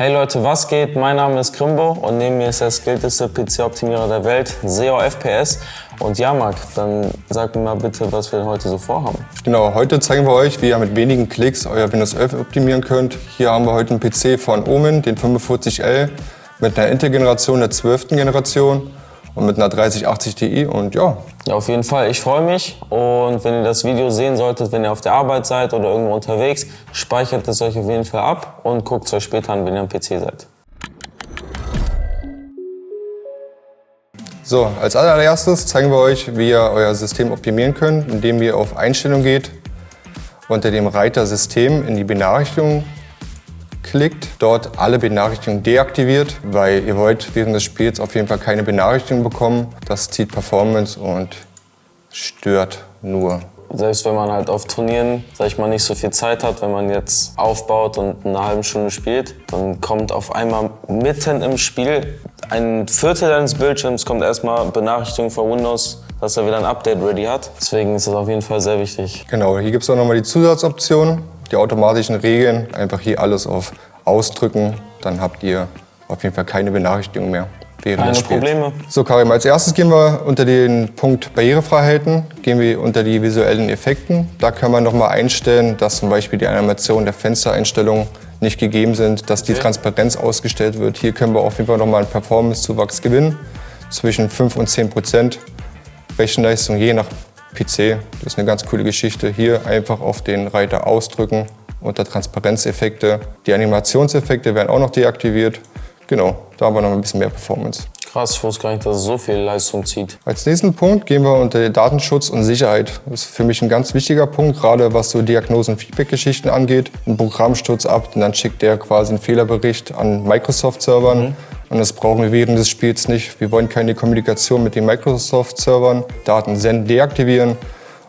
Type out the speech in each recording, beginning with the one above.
Hey Leute, was geht? Mein Name ist Krimbo und neben mir ist der skillteste PC-Optimierer der Welt, SEO FPS. Und ja, Marc, dann sag mir mal bitte, was wir heute so vorhaben. Genau, heute zeigen wir euch, wie ihr mit wenigen Klicks euer Windows 11 optimieren könnt. Hier haben wir heute einen PC von Omen, den 45L, mit einer Intel-Generation der 12. Generation und mit einer 3080 Ti und ja. Ja, auf jeden Fall. Ich freue mich und wenn ihr das Video sehen solltet, wenn ihr auf der Arbeit seid oder irgendwo unterwegs, speichert es euch auf jeden Fall ab und guckt es euch später an, wenn ihr am PC seid. So, als allererstes zeigen wir euch, wie ihr euer System optimieren könnt, indem ihr auf Einstellung geht, unter dem Reiter System in die Benachrichtigungen klickt, dort alle Benachrichtigungen deaktiviert, weil ihr wollt während des Spiels auf jeden Fall keine Benachrichtigungen bekommen. Das zieht Performance und stört nur. Selbst wenn man halt auf Turnieren, sag ich mal, nicht so viel Zeit hat, wenn man jetzt aufbaut und eine halbe Stunde spielt, dann kommt auf einmal mitten im Spiel ein Viertel deines Bildschirms kommt erstmal Benachrichtigung von Windows, dass er wieder ein Update ready hat. Deswegen ist das auf jeden Fall sehr wichtig. Genau, hier gibt es auch nochmal die Zusatzoption die automatischen Regeln. Einfach hier alles auf Ausdrücken, dann habt ihr auf jeden Fall keine Benachrichtigung mehr. Während keine Probleme. So Karim, als erstes gehen wir unter den Punkt Barrierefreiheiten, gehen wir unter die visuellen Effekten. Da kann man nochmal einstellen, dass zum Beispiel die Animation der Fenstereinstellungen nicht gegeben sind, dass okay. die Transparenz ausgestellt wird. Hier können wir auf jeden Fall nochmal einen Performance-Zuwachs gewinnen, zwischen 5 und 10 Prozent Rechenleistung je nach PC. Das ist eine ganz coole Geschichte. Hier einfach auf den Reiter ausdrücken unter Transparenzeffekte. Die Animationseffekte werden auch noch deaktiviert. Genau, da haben wir noch ein bisschen mehr Performance. Krass, ich wusste gar nicht, dass es so viel Leistung zieht. Als nächsten Punkt gehen wir unter Datenschutz und Sicherheit. Das ist für mich ein ganz wichtiger Punkt, gerade was so Diagnosen- und Feedback-Geschichten angeht. Ein Programmsturz ab und dann schickt der quasi einen Fehlerbericht an Microsoft-Servern. Mhm. Und das brauchen wir während des Spiels nicht. Wir wollen keine Kommunikation mit den Microsoft-Servern. Daten senden, deaktivieren.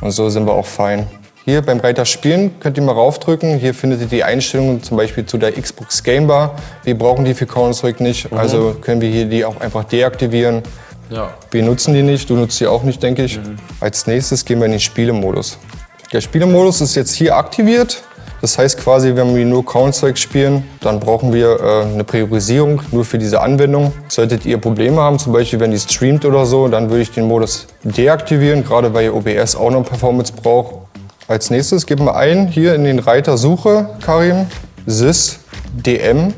Und so sind wir auch fein. Hier beim Reiter Spielen könnt ihr mal raufdrücken. Hier findet ihr die Einstellungen zum Beispiel zu der Xbox Game Bar. Wir brauchen die für Counter-Strike nicht, mhm. also können wir hier die auch einfach deaktivieren. Ja. Wir nutzen die nicht, du nutzt sie auch nicht, denke ich. Mhm. Als nächstes gehen wir in den Spielemodus. Der Spielemodus ist jetzt hier aktiviert. Das heißt quasi, wenn wir nur Counter-Strike spielen, dann brauchen wir äh, eine Priorisierung nur für diese Anwendung. Solltet ihr Probleme haben, zum Beispiel wenn die streamt oder so, dann würde ich den Modus deaktivieren, gerade weil ihr OBS auch noch Performance braucht. Als nächstes geben wir ein hier in den Reiter Suche, Karim, sys dm.cpl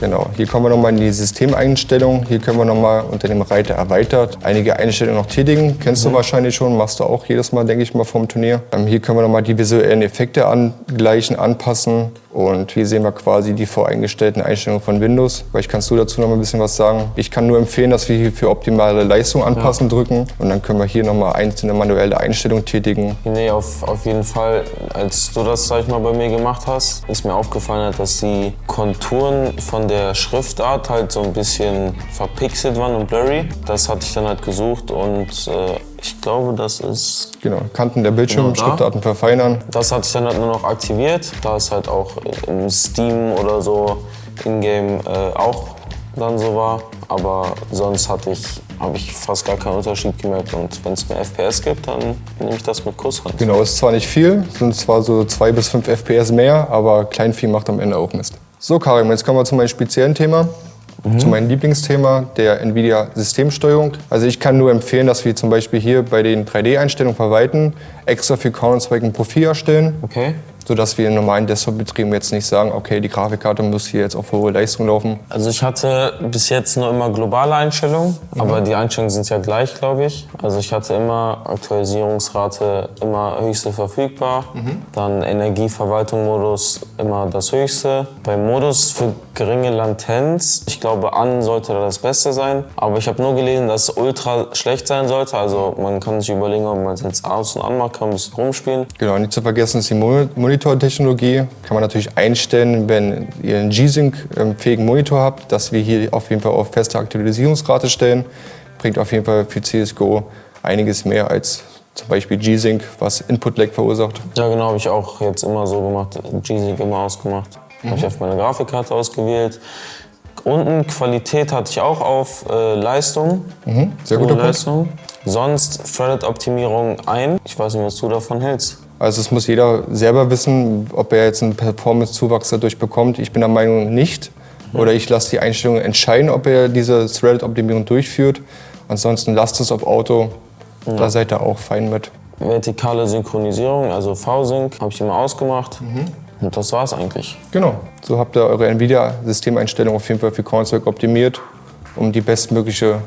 Genau, hier kommen wir nochmal in die Systemeinstellung. Hier können wir nochmal unter dem Reiter erweitert einige Einstellungen noch tätigen. Kennst mhm. du wahrscheinlich schon, machst du auch jedes Mal, denke ich mal, vom Turnier. Ähm, hier können wir nochmal die visuellen Effekte angleichen, anpassen. Und hier sehen wir quasi die voreingestellten Einstellungen von Windows. Vielleicht kannst du dazu noch mal ein bisschen was sagen. Ich kann nur empfehlen, dass wir hier für optimale Leistung anpassen ja. drücken. Und dann können wir hier nochmal einzelne manuelle Einstellungen tätigen. Nee, auf, auf jeden Fall. Als du das, sag ich mal, bei mir gemacht hast, ist mir aufgefallen, dass die Konturen von der Schriftart halt so ein bisschen verpixelt waren und blurry. Das hatte ich dann halt gesucht und äh, ich glaube, das ist... Genau, Kanten der Bildschirme, genau Schriftarten verfeinern. Das hatte ich dann halt nur noch aktiviert, da es halt auch im Steam oder so in-game äh, auch dann so war. Aber sonst hatte ich, habe ich fast gar keinen Unterschied gemerkt. Und wenn es mehr FPS gibt, dann nehme ich das mit Kusshand. Genau, ist zwar nicht viel, sind zwar so zwei bis fünf FPS mehr, aber Kleinvieh macht am Ende auch Mist. So Karim, jetzt kommen wir zu meinem speziellen Thema. Mhm. Zu meinem Lieblingsthema, der NVIDIA-Systemsteuerung. Also ich kann nur empfehlen, dass wir zum Beispiel hier bei den 3D-Einstellungen verwalten, extra für Counter-Strike ein Profil erstellen. Okay sodass wir in normalen Desktop-Betrieben jetzt nicht sagen, okay, die Grafikkarte muss hier jetzt auf hohe Leistung laufen? Also ich hatte bis jetzt nur immer globale Einstellungen, mhm. aber die Einstellungen sind ja gleich, glaube ich. Also ich hatte immer Aktualisierungsrate immer höchste verfügbar, mhm. dann Energieverwaltung-Modus immer das höchste. Beim Modus für geringe Latenz, ich glaube an sollte da das Beste sein, aber ich habe nur gelesen, dass es ultra schlecht sein sollte, also man kann sich überlegen, ob man es jetzt aus und an macht, kann ein bisschen rumspielen. Genau, nicht zu vergessen ist die Monitor Monitortechnologie kann man natürlich einstellen, wenn ihr einen G-Sync-fähigen Monitor habt, dass wir hier auf jeden Fall auf feste Aktualisierungsrate stellen. Bringt auf jeden Fall für CSGO einiges mehr als zum Beispiel G-Sync, was Input-Lag verursacht. Ja genau, habe ich auch jetzt immer so gemacht, G-Sync immer ausgemacht. Mhm. Habe ich auf meine Grafikkarte ausgewählt. Unten Qualität hatte ich auch auf äh, Leistung. Mhm. Sehr gute Leistung. Sonst Threaded-Optimierung ein. Ich weiß nicht, was du davon hältst. Also es muss jeder selber wissen, ob er jetzt einen Performance-Zuwachs dadurch bekommt. Ich bin der Meinung nicht. Oder ich lasse die Einstellungen entscheiden, ob er diese Threaded-Optimierung durchführt. Ansonsten lasst es auf Auto. Da seid ihr auch fein mit. Vertikale Synchronisierung, also V-Sync, habe ich immer ausgemacht. Und das war's eigentlich. Genau. So habt ihr eure NVIDIA-Systemeinstellung auf jeden Fall für Counter-Strike optimiert, um die bestmögliche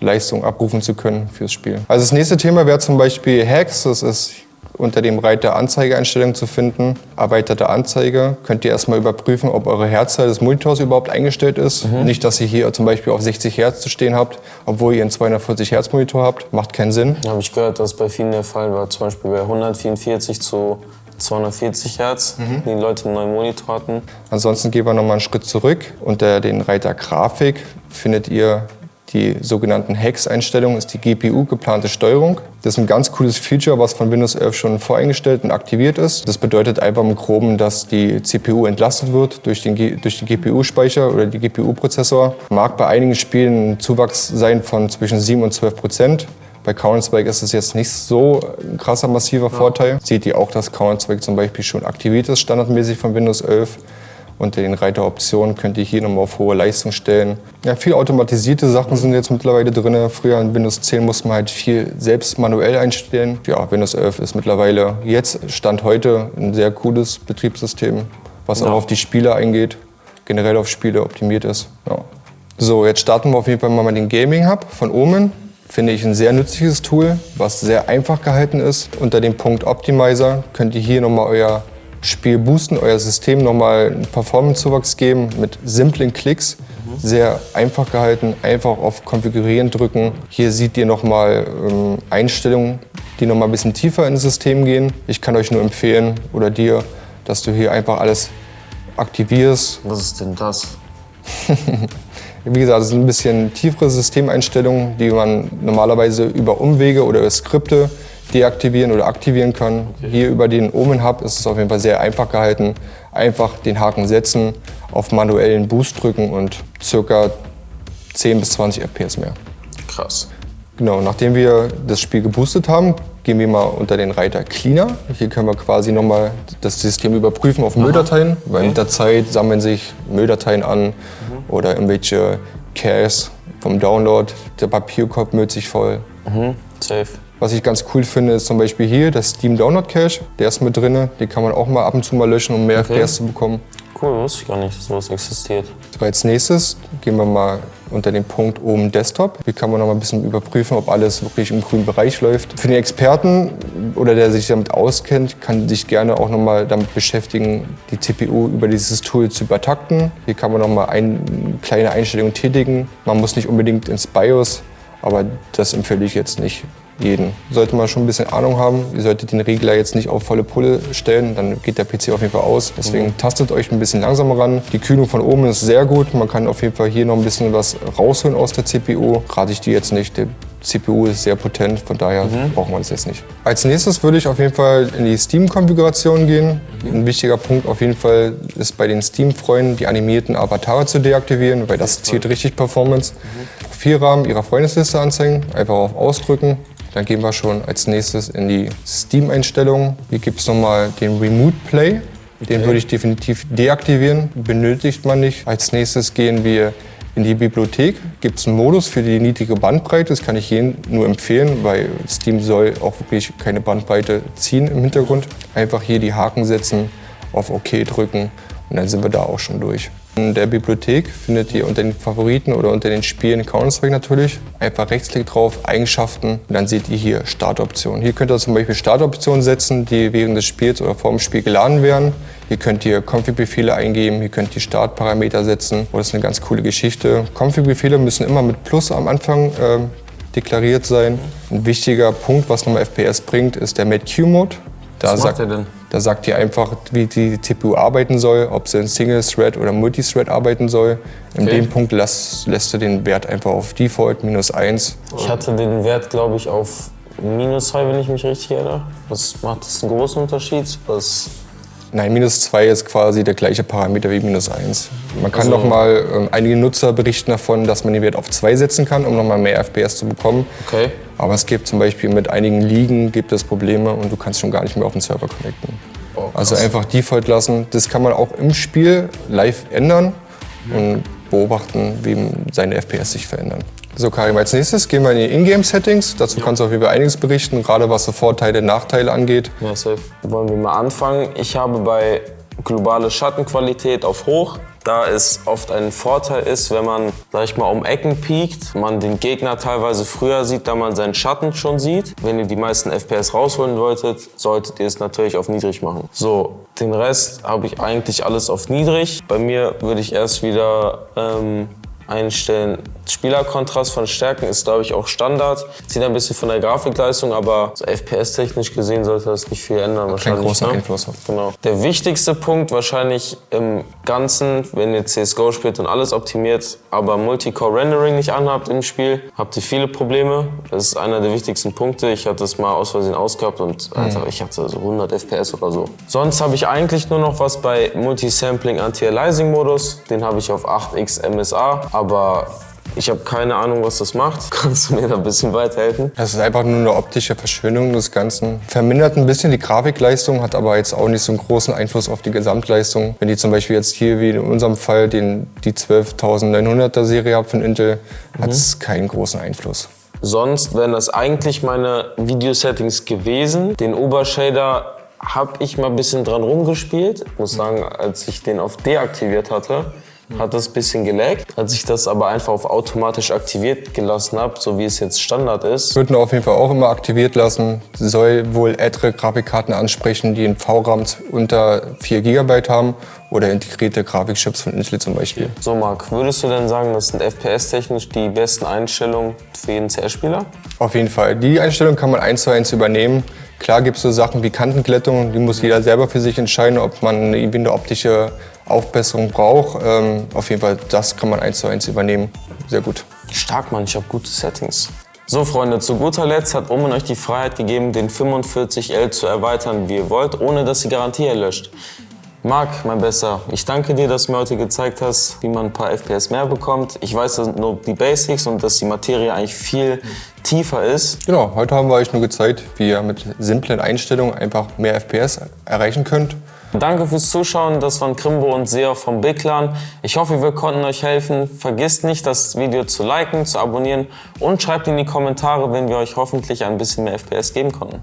Leistung abrufen zu können fürs Spiel. Also das nächste Thema wäre zum Beispiel Hacks. Das ist unter dem Reiter Anzeigeeinstellungen zu finden. Erweiterte Anzeige. Könnt ihr erstmal überprüfen, ob eure Herzzahl des Monitors überhaupt eingestellt ist. Nicht, dass ihr hier zum Beispiel auf 60 Hertz zu stehen habt, obwohl ihr einen 240 Hertz Monitor habt. Macht keinen Sinn. Da habe ich gehört, dass bei vielen der Fall war, zum Beispiel bei 144 zu 240 Hertz, die Leute einen neuen Monitor hatten. Ansonsten gehen wir nochmal einen Schritt zurück. Unter den Reiter Grafik findet ihr die sogenannten Hex-Einstellungen, ist die GPU geplante Steuerung. Das ist ein ganz cooles Feature, was von Windows 11 schon voreingestellt und aktiviert ist. Das bedeutet einfach im Groben, dass die CPU entlastet wird durch den, G durch den GPU-Speicher oder die GPU-Prozessor. Mag bei einigen Spielen ein Zuwachs sein von zwischen 7 und 12 Prozent. Bei Counter-Strike ist es jetzt nicht so ein krasser, massiver Vorteil. Seht ihr auch, dass Counter-Strike zum Beispiel schon aktiviert ist, standardmäßig von Windows 11. Unter den Reiter Optionen könnt ihr hier nochmal auf hohe Leistung stellen. Ja, viel automatisierte Sachen sind jetzt mittlerweile drin. Früher in Windows 10 musste man halt viel selbst manuell einstellen. Ja, Windows 11 ist mittlerweile jetzt, Stand heute, ein sehr cooles Betriebssystem, was auch auf die Spiele eingeht, generell auf Spiele optimiert ist. Ja. So, jetzt starten wir auf jeden Fall mal mit dem Gaming Hub von Omen. Finde ich ein sehr nützliches Tool, was sehr einfach gehalten ist. Unter dem Punkt Optimizer könnt ihr hier nochmal euer Spiel boosten, euer System nochmal einen Performance-Zuwachs geben mit simplen Klicks. Sehr einfach gehalten, einfach auf Konfigurieren drücken. Hier seht ihr nochmal ähm, Einstellungen, die nochmal ein bisschen tiefer ins System gehen. Ich kann euch nur empfehlen, oder dir, dass du hier einfach alles aktivierst. Was ist denn das? Wie gesagt, das sind ein bisschen tiefere Systemeinstellungen, die man normalerweise über Umwege oder über Skripte deaktivieren oder aktivieren kann. Hier über den Omen Hub ist es auf jeden Fall sehr einfach gehalten. Einfach den Haken setzen, auf manuellen Boost drücken und circa 10 bis 20 FPS mehr. Krass. Genau, nachdem wir das Spiel geboostet haben, gehen wir mal unter den Reiter Cleaner. Hier können wir quasi nochmal das System überprüfen auf Mülldateien, weil mit der Zeit sammeln sich Mülldateien an oder irgendwelche Caches vom Download. Der Papierkorb müllt sich voll. Mhm. Safe. Was ich ganz cool finde, ist zum Beispiel hier der Steam Download Cache. Der ist mit drin. Den kann man auch mal ab und zu mal löschen, um mehr Okay. FPS zu bekommen. Cool, wusste ich gar nicht, dass sowas existiert. So, als nächstes gehen wir mal unter den Punkt oben Desktop. Hier kann man noch mal ein bisschen überprüfen, ob alles wirklich im grünen Bereich läuft. Für den Experten oder der sich damit auskennt, kann sich gerne auch noch mal damit beschäftigen, die CPU über dieses Tool zu übertakten. Hier kann man noch mal ein, kleine Einstellungen tätigen. Man muss nicht unbedingt ins BIOS, aber das empfehle ich jetzt nicht jeden. Sollte man schon ein bisschen Ahnung haben. Ihr solltet den Regler jetzt nicht auf volle Pulle stellen, dann geht der PC auf jeden Fall aus. Deswegen tastet euch ein bisschen langsamer ran. Die Kühlung von oben ist sehr gut. Man kann auf jeden Fall hier noch ein bisschen was rausholen aus der CPU. Rate ich die jetzt nicht. Der CPU ist sehr potent, von daher braucht man das jetzt nicht. Als nächstes würde ich auf jeden Fall in die Steam-Konfiguration gehen. Ein wichtiger Punkt auf jeden Fall ist bei den Steam-Freunden die animierten Avatare zu deaktivieren, weil das zählt richtig Performance. Profilrahmen ihrer Freundesliste anzeigen, einfach auf Ausdrücken. Dann gehen wir schon als nächstes in die Steam-Einstellungen. Hier gibt es nochmal den Remote Play. Den würde ich definitiv deaktivieren, benötigt man nicht. Als nächstes gehen wir in die Bibliothek. Gibt es einen Modus für die niedrige Bandbreite. Das kann ich jedem nur empfehlen, weil Steam soll auch wirklich keine Bandbreite ziehen im Hintergrund. Einfach hier die Haken setzen, auf OK drücken und dann sind wir da auch schon durch. In der Bibliothek findet ihr unter den Favoriten oder unter den Spielen Counter-Strike natürlich. Einfach Rechtsklick drauf, Eigenschaften und dann seht ihr hier Startoptionen. Hier könnt ihr zum Beispiel Startoptionen setzen, die während des Spiels oder vor dem Spiel geladen werden. Hier könnt ihr Config-Befehle eingeben, hier könnt ihr Startparameter setzen. Oh, das ist eine ganz coole Geschichte. Config-Befehle müssen immer mit Plus am Anfang ähm, deklariert sein. Ein wichtiger Punkt, was nochmal FPS bringt, ist der MedQ-Mode. Was macht sagt- er denn? Da sagt ihr einfach, wie die CPU arbeiten soll, ob sie in Single-Thread oder Multithread arbeiten soll. In Okay. dem Punkt lässt, lässt du den Wert einfach auf Default minus 1. Ich hatte den Wert, glaube ich, auf minus 2, wenn ich mich richtig erinnere. Was macht das einen großen Unterschied? Was Nein, minus 2 ist quasi der gleiche Parameter wie minus 1. Man kann Also- noch mal, ähm, einige Nutzer berichten davon, dass man den Wert auf 2 setzen kann, um noch mal mehr FPS zu bekommen. Okay. Aber es gibt zum Beispiel mit einigen Ligen gibt es Probleme und du kannst schon gar nicht mehr auf den Server connecten. Oh, also einfach Default lassen. Das kann man auch im Spiel live ändern und beobachten, wie seine FPS sich verändern. So, Karim, als nächstes gehen wir in die Ingame-Settings. Dazu kannst du auf jeden Fall einiges berichten, gerade was so Vorteile, Nachteile angeht. Ja, safe. Wollen wir mal anfangen? Ich habe bei globale Schattenqualität auf hoch. Da es oft ein Vorteil ist, wenn man, sag ich mal, um Ecken piekt, man den Gegner teilweise früher sieht, da man seinen Schatten schon sieht. Wenn ihr die meisten FPS rausholen wolltet, solltet ihr es natürlich auf niedrig machen. So, den Rest habe ich eigentlich alles auf niedrig. Bei mir würde ich erst wieder ähm, einstellen. Spielerkontrast von Stärken ist, glaube ich, auch Standard. Sieht ein bisschen von der Grafikleistung, aber so FPS-technisch gesehen sollte das nicht viel ändern. Kein großer ne? Einfluss. Genau. Der wichtigste Punkt wahrscheinlich im Ganzen, wenn ihr CSGO spielt und alles optimiert, aber Multicore-Rendering nicht anhabt im Spiel, habt ihr viele Probleme. Das ist einer der wichtigsten Punkte. Ich hatte es mal aus Versehen ausgehabt und Alter, ich hatte so 100 FPS oder so. Sonst habe ich eigentlich nur noch was bei Multisampling Anti-Aliasing-Modus. Den habe ich auf 8x MSA, aber ich habe keine Ahnung, was das macht. Kannst du mir da ein bisschen weiterhelfen? Das ist einfach nur eine optische Verschönung des Ganzen. Vermindert ein bisschen die Grafikleistung, hat aber jetzt auch nicht so einen großen Einfluss auf die Gesamtleistung. Wenn ihr zum Beispiel jetzt hier, wie in unserem Fall, den, die 12900er Serie habt von Intel, hat es keinen großen Einfluss. Sonst wären das eigentlich meine Video-Settings gewesen. Den Obershader habe ich mal ein bisschen dran rumgespielt. Ich muss sagen, als ich den auf deaktiviert hatte, hat das ein bisschen gelaggt. Als ich das aber einfach auf automatisch aktiviert gelassen habe, so wie es jetzt Standard ist, Würden auf jeden Fall auch immer aktiviert lassen. Soll wohl ältere Grafikkarten ansprechen, die einen VRAM unter 4 GB haben oder integrierte Grafikchips von Intel zum Beispiel. So, Marc, würdest du denn sagen, das sind FPS-technisch die besten Einstellungen für jeden CS-Spieler? Auf jeden Fall. Die Einstellung kann man eins zu eins übernehmen. Klar gibt es so Sachen wie Kantenglättung, die muss jeder selber für sich entscheiden, ob man irgendwie eine optische Aufbesserung braucht. Ähm, auf jeden Fall, das kann man eins zu eins übernehmen. Sehr gut. Stark, Mann, ich habe gute Settings. So, Freunde, zu guter Letzt hat Omen euch die Freiheit gegeben, den 45L zu erweitern, wie ihr wollt, ohne dass die Garantie erlöscht. Marc, mein Bester, ich danke dir, dass du mir heute gezeigt hast, wie man ein paar FPS mehr bekommt. Ich weiß, das sind nur die Basics und dass die Materie eigentlich viel tiefer ist. Genau, heute haben wir euch nur gezeigt, wie ihr mit simplen Einstellungen einfach mehr FPS erreichen könnt. Danke fürs Zuschauen, das waren Krimbo und Seo vom Big Clan. Ich hoffe, wir konnten euch helfen. Vergisst nicht, das Video zu liken, zu abonnieren und schreibt in die Kommentare, wenn wir euch hoffentlich ein bisschen mehr FPS geben konnten.